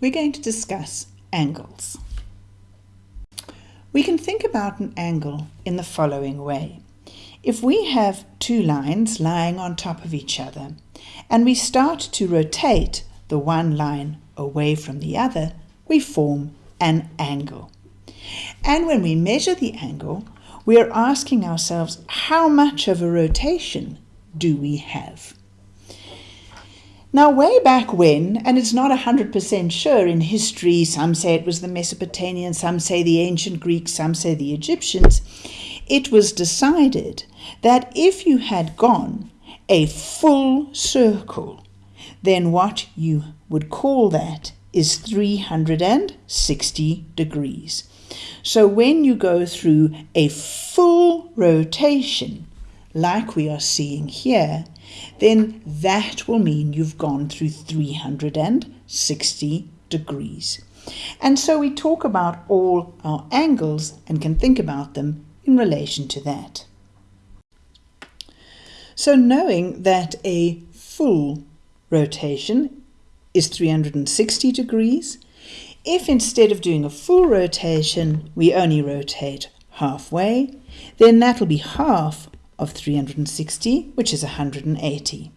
we're going to discuss angles. We can think about an angle in the following way. If we have two lines lying on top of each other and we start to rotate the one line away from the other, we form an angle. And when we measure the angle, we are asking ourselves how much of a rotation do we have? Now, way back when, and it's not 100% sure in history, some say it was the Mesopotamians, some say the ancient Greeks, some say the Egyptians, it was decided that if you had gone a full circle, then what you would call that is 360 degrees. So when you go through a full rotation, like we are seeing here, then that will mean you've gone through 360 degrees. And so we talk about all our angles and can think about them in relation to that. So knowing that a full rotation is 360 degrees, if instead of doing a full rotation we only rotate halfway, then that'll be half of 360, which is 180.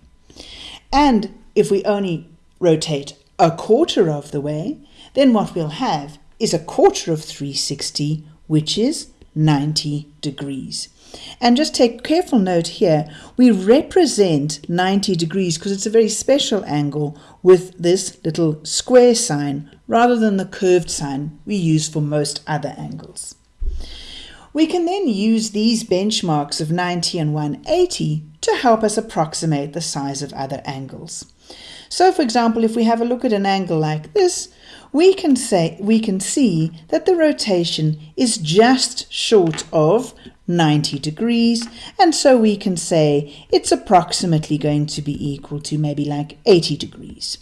And if we only rotate a quarter of the way, then what we'll have is a quarter of 360, which is 90 degrees. And just take careful note here, we represent 90 degrees because it's a very special angle with this little square sign rather than the curved sign we use for most other angles. We can then use these benchmarks of 90 and 180 to help us approximate the size of other angles. So for example, if we have a look at an angle like this, we can say we can see that the rotation is just short of 90 degrees and so we can say it's approximately going to be equal to maybe like 80 degrees.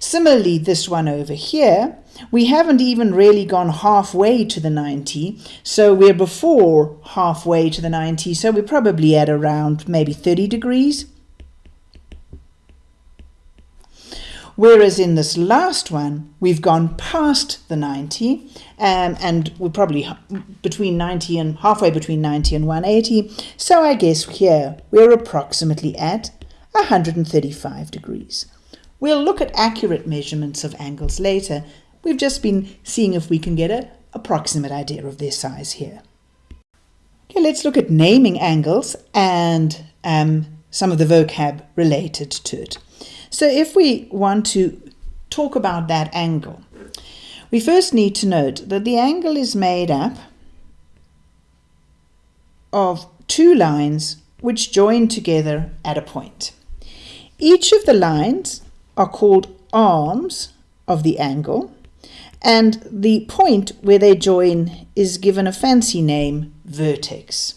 Similarly, this one over here, we haven't even really gone halfway to the 90, so we're before halfway to the 90, so we're probably at around maybe 30 degrees. Whereas in this last one, we've gone past the 90, um, and we're probably between 90 and halfway between 90 and 180. So I guess here we're approximately at 135 degrees. We'll look at accurate measurements of angles later. We've just been seeing if we can get an approximate idea of their size here. Okay, let's look at naming angles and um, some of the vocab related to it. So if we want to talk about that angle, we first need to note that the angle is made up of two lines which join together at a point. Each of the lines are called arms of the angle and the point where they join is given a fancy name, vertex.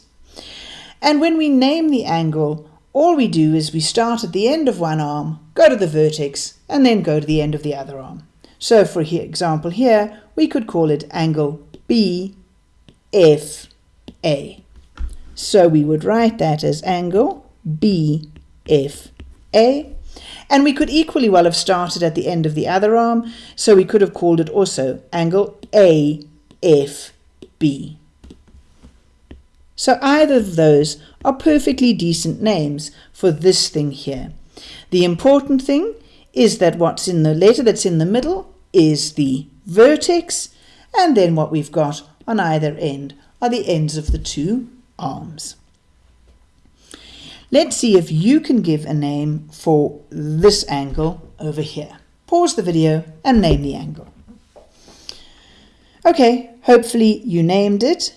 And when we name the angle, all we do is we start at the end of one arm, go to the vertex, and then go to the end of the other arm. So for example here, we could call it angle BFA. So we would write that as angle BFA and we could equally well have started at the end of the other arm, so we could have called it also angle AFB. So either of those are perfectly decent names for this thing here. The important thing is that what's in the letter that's in the middle is the vertex, and then what we've got on either end are the ends of the two arms. Let's see if you can give a name for this angle over here. Pause the video and name the angle. Okay, hopefully you named it.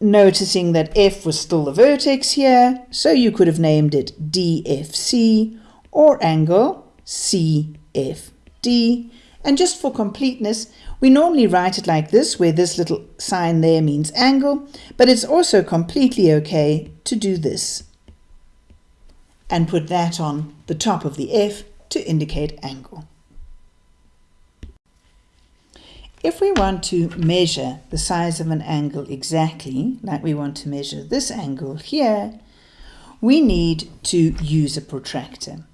Noticing that F was still the vertex here, so you could have named it DFC or angle CFD. And just for completeness, we normally write it like this, where this little sign there means angle, but it's also completely okay to do this and put that on the top of the F to indicate angle. If we want to measure the size of an angle exactly, like we want to measure this angle here, we need to use a protractor.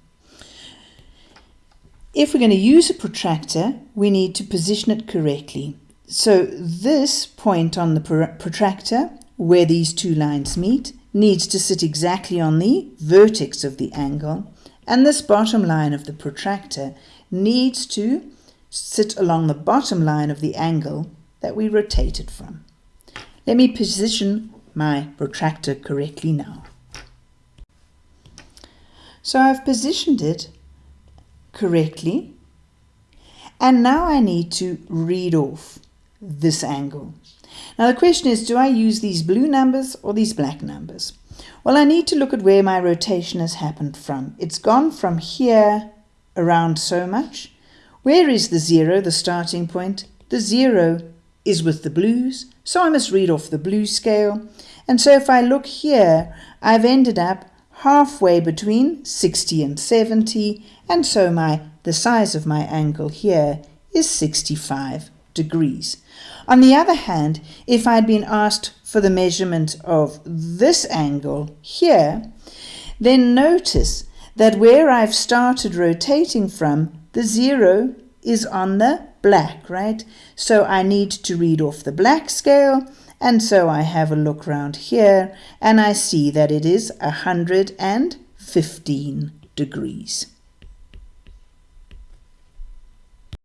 If we're going to use a protractor, we need to position it correctly. So this point on the protractor, where these two lines meet, needs to sit exactly on the vertex of the angle, and this bottom line of the protractor needs to sit along the bottom line of the angle that we rotated from. Let me position my protractor correctly now. So I've positioned it correctly and now I need to read off this angle. Now the question is, do I use these blue numbers or these black numbers? Well, I need to look at where my rotation has happened from. It's gone from here around so much. Where is the zero, the starting point? The zero is with the blues, so I must read off the blue scale. And so if I look here, I've ended up halfway between 60 and 70, and so my the size of my angle here is 65 degrees. On the other hand, if I'd been asked for the measurement of this angle here, then notice that where I've started rotating from, the zero is on the black, right? So I need to read off the black scale, and so I have a look round here, and I see that it is 115 degrees.